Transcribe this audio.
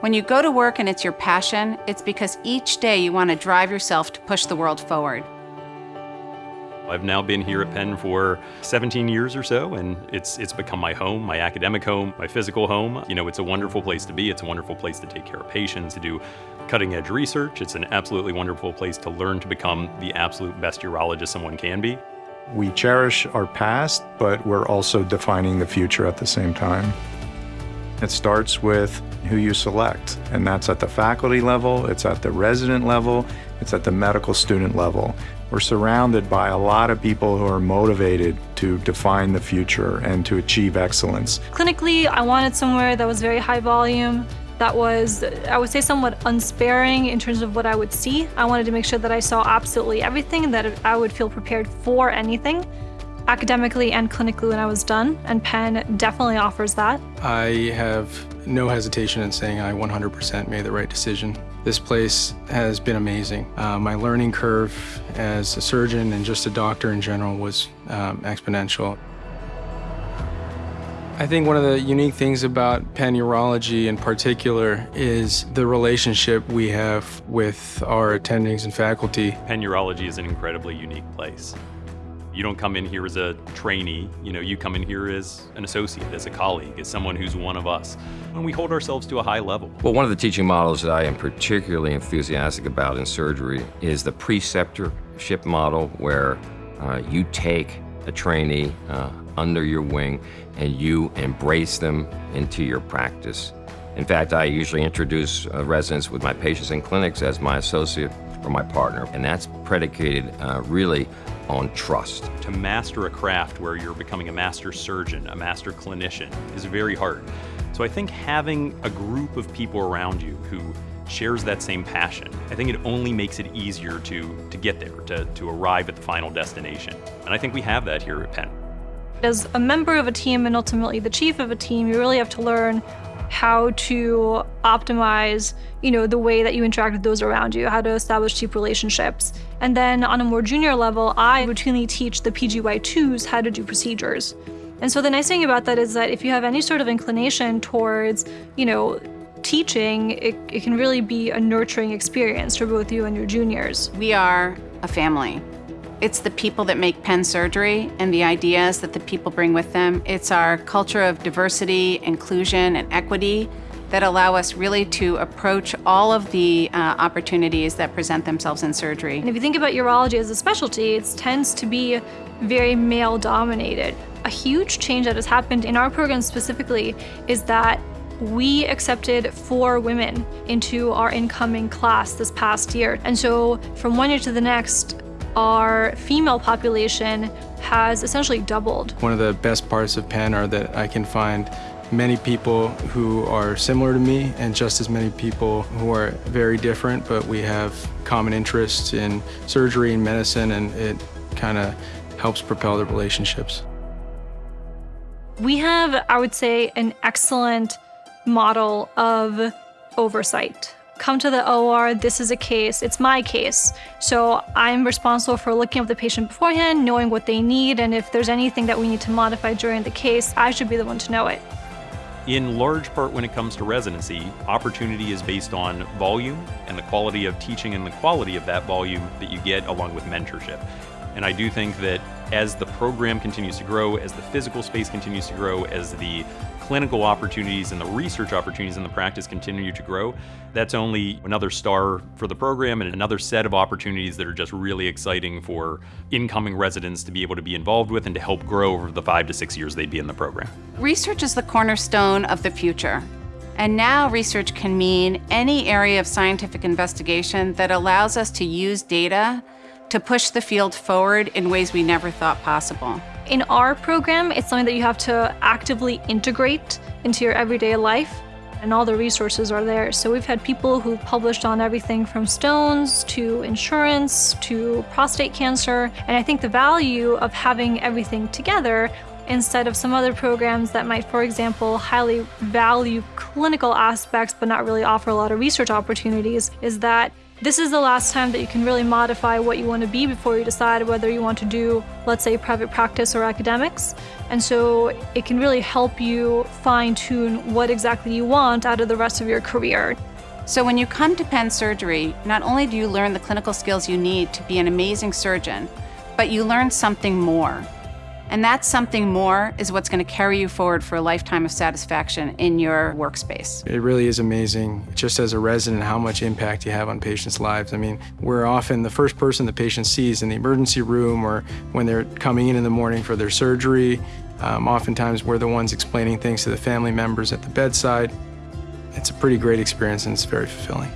When you go to work and it's your passion, it's because each day you want to drive yourself to push the world forward. I've now been here at Penn for 17 years or so, and it's it's become my home, my academic home, my physical home. You know, it's a wonderful place to be. It's a wonderful place to take care of patients, to do cutting edge research. It's an absolutely wonderful place to learn to become the absolute best urologist someone can be. We cherish our past, but we're also defining the future at the same time. It starts with who you select, and that's at the faculty level, it's at the resident level, it's at the medical student level. We're surrounded by a lot of people who are motivated to define the future and to achieve excellence. Clinically, I wanted somewhere that was very high volume, that was, I would say, somewhat unsparing in terms of what I would see. I wanted to make sure that I saw absolutely everything, that I would feel prepared for anything academically and clinically when I was done, and Penn definitely offers that. I have no hesitation in saying I 100% made the right decision. This place has been amazing. Uh, my learning curve as a surgeon and just a doctor in general was um, exponential. I think one of the unique things about Penn Urology in particular is the relationship we have with our attendings and faculty. Penn Urology is an incredibly unique place. You don't come in here as a trainee, you know, you come in here as an associate, as a colleague, as someone who's one of us. And we hold ourselves to a high level. Well, one of the teaching models that I am particularly enthusiastic about in surgery is the preceptorship model where uh, you take a trainee uh, under your wing and you embrace them into your practice. In fact, I usually introduce uh, residents with my patients in clinics as my associate or my partner, and that's predicated uh, really on trust. To master a craft where you're becoming a master surgeon, a master clinician, is very hard. So I think having a group of people around you who shares that same passion, I think it only makes it easier to, to get there, to, to arrive at the final destination. And I think we have that here at Penn. As a member of a team and ultimately the chief of a team, you really have to learn how to optimize, you know, the way that you interact with those around you, how to establish deep relationships. And then on a more junior level, I routinely teach the PGY2s how to do procedures. And so the nice thing about that is that if you have any sort of inclination towards, you know, teaching, it, it can really be a nurturing experience for both you and your juniors. We are a family. It's the people that make Penn Surgery and the ideas that the people bring with them. It's our culture of diversity, inclusion, and equity that allow us really to approach all of the uh, opportunities that present themselves in surgery. And if you think about urology as a specialty, it tends to be very male dominated. A huge change that has happened in our program specifically is that we accepted four women into our incoming class this past year. And so from one year to the next, our female population has essentially doubled. One of the best parts of Penn are that I can find many people who are similar to me and just as many people who are very different, but we have common interests in surgery and medicine, and it kind of helps propel the relationships. We have, I would say, an excellent model of oversight come to the OR, this is a case, it's my case. So I'm responsible for looking at the patient beforehand, knowing what they need, and if there's anything that we need to modify during the case, I should be the one to know it. In large part, when it comes to residency, opportunity is based on volume and the quality of teaching and the quality of that volume that you get along with mentorship. And I do think that as the program continues to grow, as the physical space continues to grow, as the clinical opportunities and the research opportunities in the practice continue to grow, that's only another star for the program and another set of opportunities that are just really exciting for incoming residents to be able to be involved with and to help grow over the five to six years they'd be in the program. Research is the cornerstone of the future. And now research can mean any area of scientific investigation that allows us to use data to push the field forward in ways we never thought possible. In our program, it's something that you have to actively integrate into your everyday life and all the resources are there. So we've had people who've published on everything from stones to insurance to prostate cancer. And I think the value of having everything together instead of some other programs that might, for example, highly value clinical aspects but not really offer a lot of research opportunities, is that this is the last time that you can really modify what you want to be before you decide whether you want to do, let's say, private practice or academics. And so it can really help you fine tune what exactly you want out of the rest of your career. So when you come to Penn Surgery, not only do you learn the clinical skills you need to be an amazing surgeon, but you learn something more. And that something more is what's going to carry you forward for a lifetime of satisfaction in your workspace. It really is amazing, just as a resident, how much impact you have on patients' lives. I mean, we're often the first person the patient sees in the emergency room or when they're coming in in the morning for their surgery. Um, oftentimes, we're the ones explaining things to the family members at the bedside. It's a pretty great experience and it's very fulfilling.